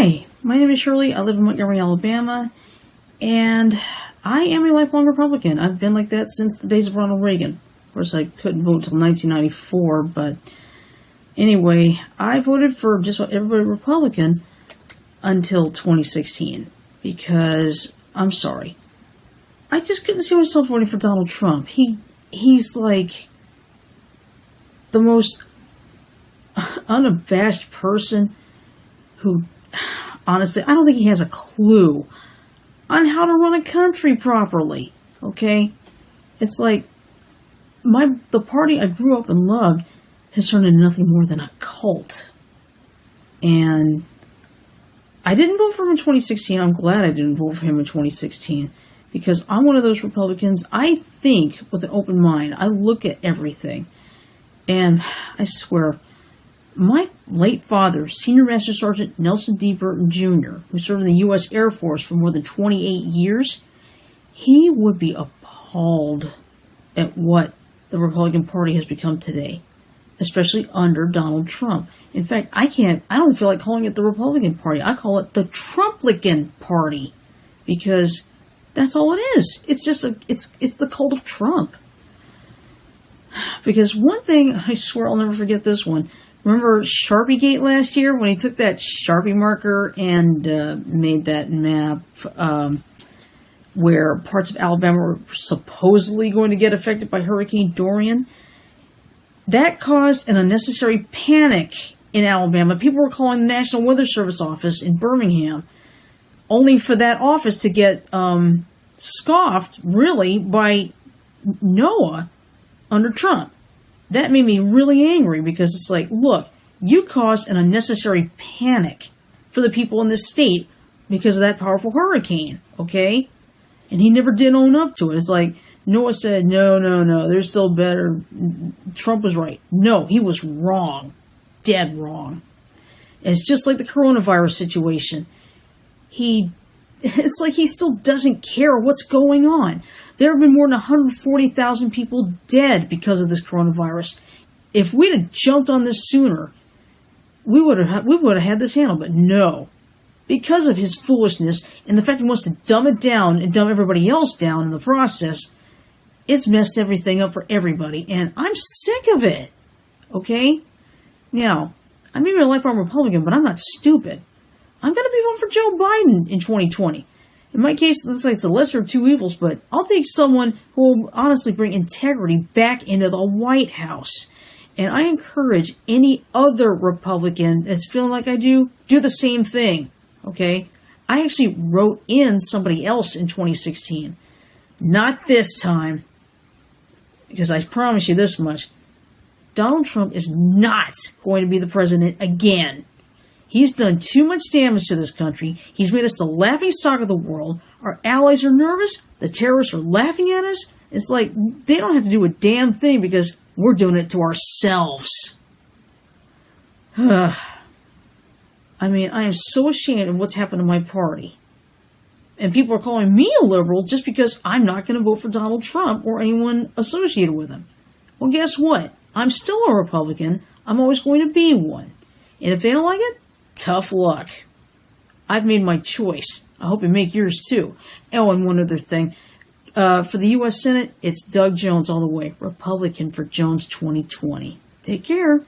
Hi, my name is Shirley. I live in Montgomery, Alabama, and I am a lifelong Republican. I've been like that since the days of Ronald Reagan. Of course, I couldn't vote until 1994, but anyway, I voted for just about everybody Republican until 2016 because I'm sorry, I just couldn't see myself voting for Donald Trump. He he's like the most unabashed person who honestly, I don't think he has a clue on how to run a country properly. Okay? It's like my the party I grew up and loved has turned into nothing more than a cult. And I didn't vote for him in 2016. I'm glad I didn't vote for him in 2016 because I'm one of those Republicans. I think with an open mind. I look at everything. And I swear, my late father, Senior Master Sergeant Nelson D. Burton Jr., who served in the U.S. Air Force for more than 28 years, he would be appalled at what the Republican Party has become today, especially under Donald Trump. In fact, I can't, I don't feel like calling it the Republican Party. I call it the Trumplican Party because that's all it is. It's just a, it's, it's the cult of Trump. Because one thing, I swear I'll never forget this one. Remember Sharpie Gate last year when he took that Sharpie marker and uh, made that map um, where parts of Alabama were supposedly going to get affected by Hurricane Dorian? That caused an unnecessary panic in Alabama. People were calling the National Weather Service office in Birmingham, only for that office to get um, scoffed, really, by NOAA under Trump that made me really angry because it's like, look, you caused an unnecessary panic for the people in this state because of that powerful hurricane, okay? And he never did own up to it. It's like NOAA said, no, no, no, they're still better. Trump was right. No, he was wrong. Dead wrong. And it's just like the coronavirus situation. He, it's like he still doesn't care what's going on. There have been more than 140,000 people dead because of this coronavirus. If we'd have jumped on this sooner, we would have we would have had this handled. But no, because of his foolishness and the fact he wants to dumb it down and dumb everybody else down in the process, it's messed everything up for everybody, and I'm sick of it. Okay, now I may be a lifelong Republican, but I'm not stupid. I'm going to be voting for Joe Biden in 2020. In my case, it looks like it's a lesser of two evils, but I'll take someone who will honestly bring integrity back into the White House. And I encourage any other Republican that's feeling like I do, do the same thing. Okay? I actually wrote in somebody else in 2016. Not this time. Because I promise you this much. Donald Trump is not going to be the president again. He's done too much damage to this country. He's made us the laughing stock of the world. Our allies are nervous. The terrorists are laughing at us. It's like they don't have to do a damn thing because we're doing it to ourselves. I mean, I am so ashamed of what's happened to my party. And people are calling me a liberal just because I'm not going to vote for Donald Trump or anyone associated with him. Well, guess what? I'm still a Republican. I'm always going to be one. And if they don't like it, tough luck. I've made my choice. I hope you make yours too. Oh, and one other thing. Uh, for the U.S. Senate, it's Doug Jones all the way, Republican for Jones 2020. Take care.